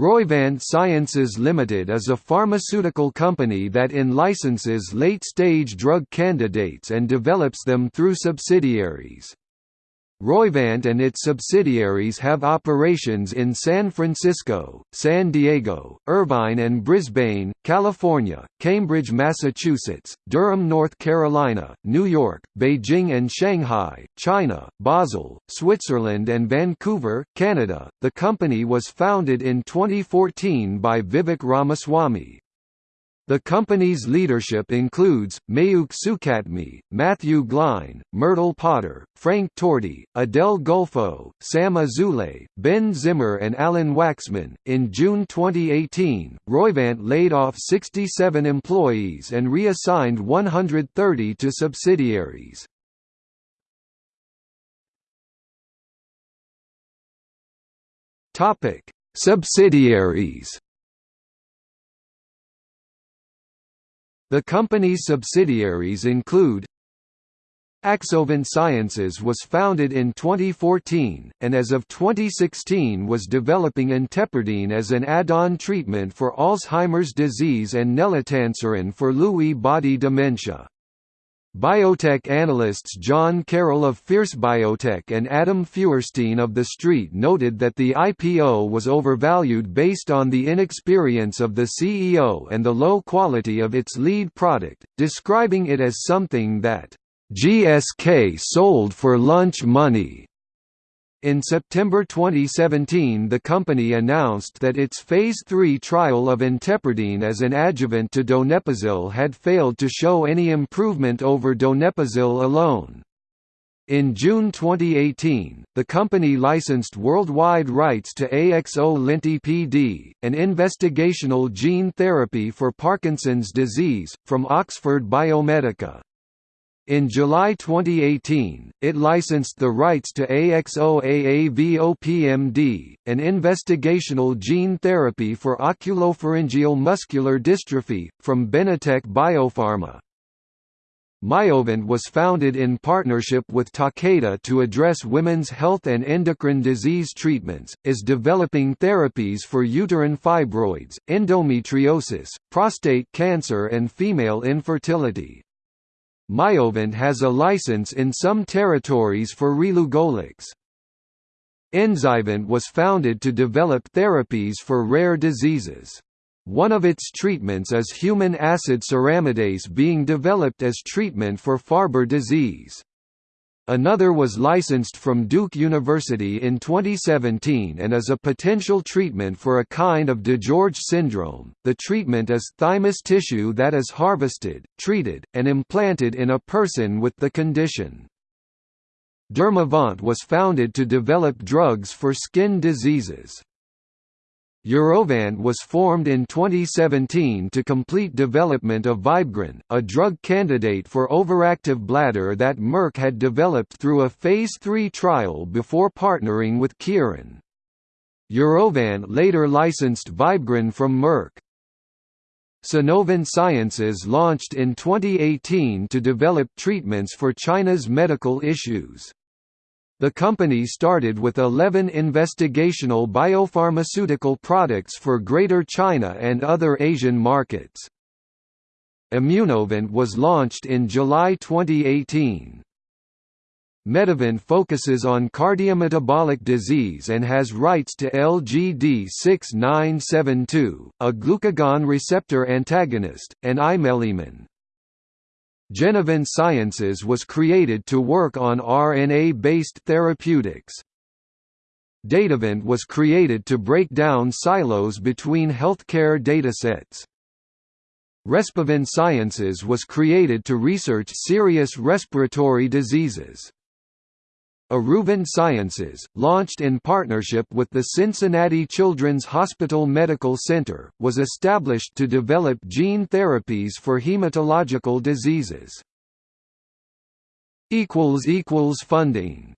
Roivant Sciences Limited is a pharmaceutical company that in-licenses late-stage drug candidates and develops them through subsidiaries. Roivant and its subsidiaries have operations in San Francisco, San Diego, Irvine and Brisbane, California, Cambridge, Massachusetts, Durham, North Carolina, New York, Beijing and Shanghai, China, Basel, Switzerland and Vancouver, Canada. The company was founded in 2014 by Vivek Ramaswamy, the company's leadership includes, Mayukh Sukhatme, Matthew Gline, Myrtle Potter, Frank Torti, Adele Gulfo, Sam Azoulay, Ben Zimmer and Alan Waxman. In June 2018, Roivant laid off 67 employees and reassigned 130 to subsidiaries. Subsidiaries The company's subsidiaries include Axovant Sciences was founded in 2014, and as of 2016 was developing intepirdine as an add-on treatment for Alzheimer's disease and nelotanserin for Lewy body dementia. Biotech analysts John Carroll of Fierce Biotech and Adam Feuerstein of The Street noted that the IPO was overvalued based on the inexperience of the CEO and the low quality of its lead product, describing it as something that GSK sold for lunch money. In September 2017 the company announced that its Phase 3 trial of intepirdine as an adjuvant to donepezil had failed to show any improvement over donepezil alone. In June 2018, the company licensed worldwide rights to AXO-Lenti-PD, an investigational gene therapy for Parkinson's disease, from Oxford Biomedica. In July 2018, it licensed the rights to AXO-AAVOPMD, an investigational gene therapy for oculopharyngeal muscular dystrophy, from Benitec Biopharma. Myovant was founded in partnership with Takeda to address women's health and endocrine disease treatments, is developing therapies for uterine fibroids, endometriosis, prostate cancer and female infertility. Myovant has a license in some territories for relugolix. Enzyvant was founded to develop therapies for rare diseases. One of its treatments is human acid ceramidase being developed as treatment for Farber disease. Another was licensed from Duke University in 2017 and is a potential treatment for a kind of DiGeorge syndrome. The treatment is thymus tissue that is harvested, treated, and implanted in a person with the condition. Dermavant was founded to develop drugs for skin diseases. Urovant was formed in 2017 to complete development of Vibegron, a drug candidate for overactive bladder that Merck had developed through a Phase 3 trial before partnering with Kyorin. Urovant later licensed Vibegron from Merck. Sinovant Sciences launched in 2018 to develop treatments for China's medical issues. The company started with 11 investigational biopharmaceutical products for Greater China and other Asian markets. Immunovant was launched in July 2018. Metavant focuses on cardiometabolic disease and has rights to LGD6972, a glucagon receptor antagonist, and imeglimin. Genevant Sciences was created to work on RNA-based therapeutics. Datavant was created to break down silos between healthcare datasets. Respivant Sciences was created to research serious respiratory diseases. Aruvant Sciences, launched in partnership with the Cincinnati Children's Hospital Medical Center, was established to develop gene therapies for hematological diseases. Funding